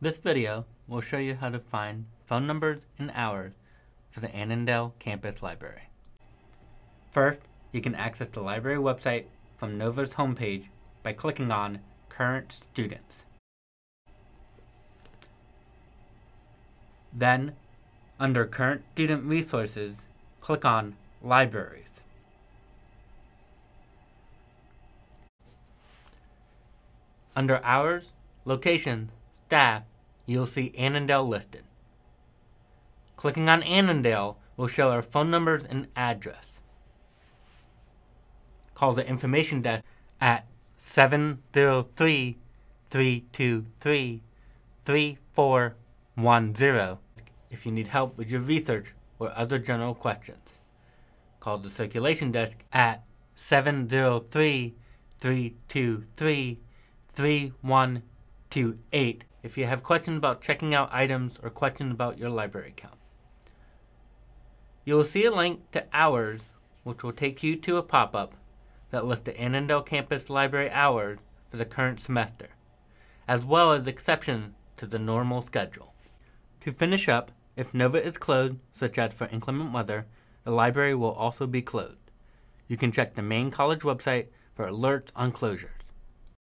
This video will show you how to find phone numbers and hours for the Annandale Campus Library. First, you can access the library website from Nova's homepage by clicking on Current Students. Then, under Current Student Resources, click on Libraries. Under Hours, Locations, Staff, you'll see Annandale listed. Clicking on Annandale will show our phone numbers and address. Call the information desk at 703 323 3410 if you need help with your research or other general questions. Call the circulation desk at 703 323 3128 if you have questions about checking out items or questions about your library account. You will see a link to Hours, which will take you to a pop-up that lists the Annandale Campus Library hours for the current semester, as well as exceptions to the normal schedule. To finish up, if Nova is closed, such as for inclement weather, the library will also be closed. You can check the main college website for alerts on closure.